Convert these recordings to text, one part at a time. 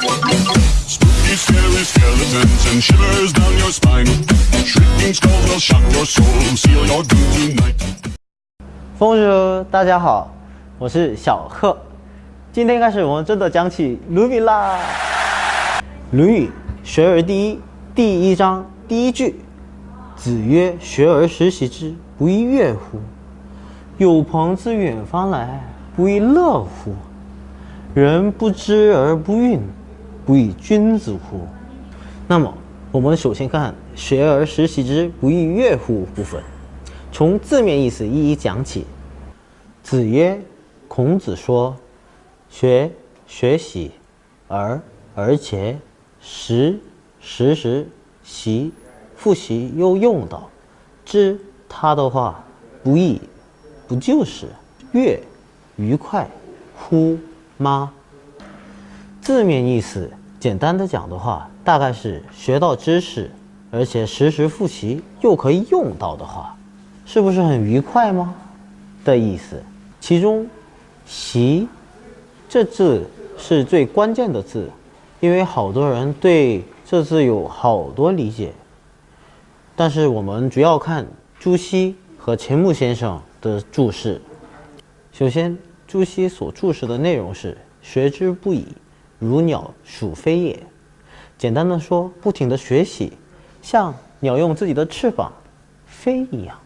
Spooky, scary skeletons and shivers down your spine. Shrieking skulls will shock your soul, seal your doom tonight. 风叔，大家好，我是小贺。今天开始，我们真的讲起《论语》啦。《论语·学而第一》第一章第一句：“子曰：学而时习之，不亦乐乎？有朋自远方来，不亦乐乎？人不知而不愠，不亦君子乎？”那么，我们首先看“学而时习之，不亦乐乎”部分。从字面意思一一讲起。子曰：“孔子说，学学习，而而且时时时习，复习又用到，知他的话不易，不就是悦愉快乎吗？”字面意思简单的讲的话，大概是学到知识，而且时时复习又可以用到的话。是不是很愉快吗？的意思，其中“习”这字是最关键的字，因为好多人对这字有好多理解。但是我们主要看朱熹和钱穆先生的注释。首先，朱熹所注释的内容是“学之不已，如鸟属飞也”。简单的说，不停的学习，像鸟用自己的翅膀飞一样。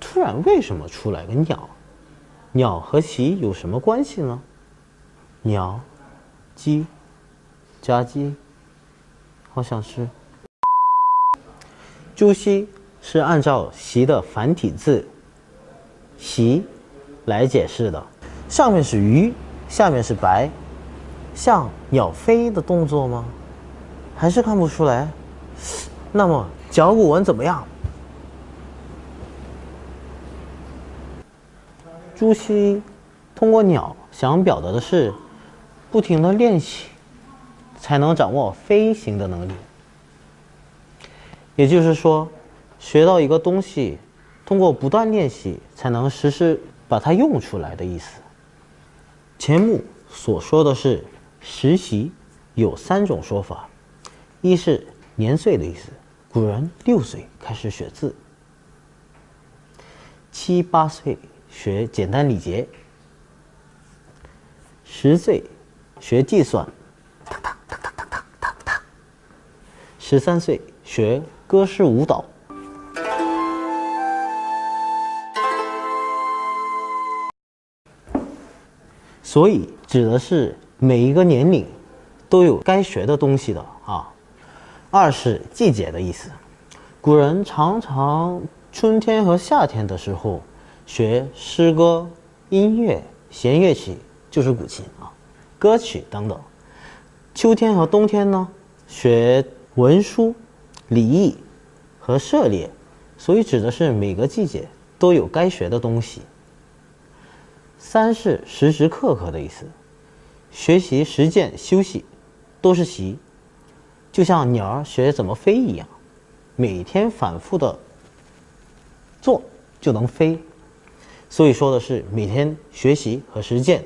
突然，为什么出来个鸟？鸟和习有什么关系呢？鸟，鸡，家鸡，好像是。朱熹是按照习的繁体字“习”来解释的，上面是鱼，下面是白，像鸟飞的动作吗？还是看不出来？那么甲骨文怎么样？朱熹通过鸟想表达的是，不停的练习，才能掌握飞行的能力。也就是说，学到一个东西，通过不断练习，才能实时把它用出来的意思。钱穆所说的是实习，有三种说法：一是年岁的意思，古人六岁开始学字，七八岁。学简单礼节，十岁学计算，十三岁学歌诗舞蹈，所以指的是每一个年龄都有该学的东西的啊。二是季节的意思，古人常常春天和夏天的时候。学诗歌、音乐、弦乐器就是古琴啊，歌曲等等。秋天和冬天呢，学文书、礼义和涉猎，所以指的是每个季节都有该学的东西。三是时时刻刻的意思，学习、实践、休息都是习，就像鸟儿学怎么飞一样，每天反复的做就能飞。所以说的是每天学习和实践，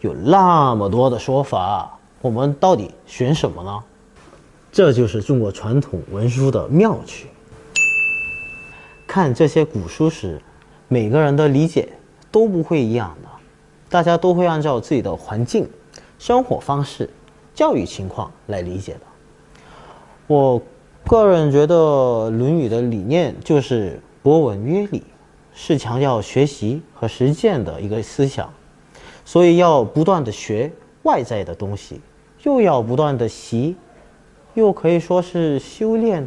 有那么多的说法，我们到底选什么呢？这就是中国传统文书的妙趣。看这些古书时，每个人的理解都不会一样的，大家都会按照自己的环境、生活方式、教育情况来理解的。我个人觉得《论语》的理念就是博闻约礼。是强调学习和实践的一个思想，所以要不断的学外在的东西，又要不断的习，又可以说是修炼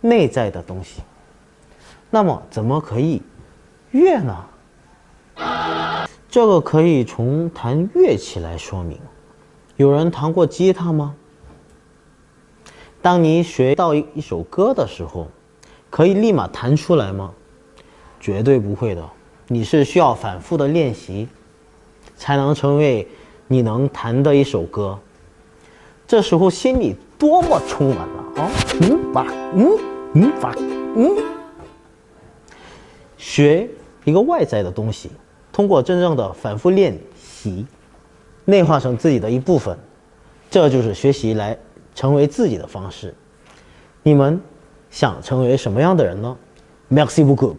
内在的东西。那么，怎么可以越呢？这个可以从弹乐器来说明。有人弹过吉他吗？当你学到一首歌的时候，可以立马弹出来吗？绝对不会的，你是需要反复的练习，才能成为你能弹的一首歌。这时候心里多么充满了啊，嗯吧，嗯嗯吧，嗯。学一个外在的东西，通过真正的反复练习，内化成自己的一部分，这就是学习来成为自己的方式。你们想成为什么样的人呢？Merci beaucoup。